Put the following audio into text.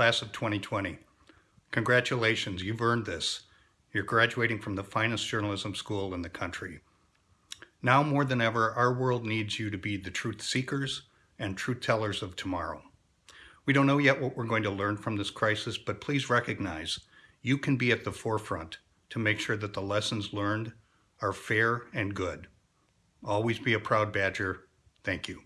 class of 2020. Congratulations, you've earned this. You're graduating from the finest journalism school in the country. Now more than ever, our world needs you to be the truth seekers and truth tellers of tomorrow. We don't know yet what we're going to learn from this crisis, but please recognize you can be at the forefront to make sure that the lessons learned are fair and good. Always be a proud Badger. Thank you.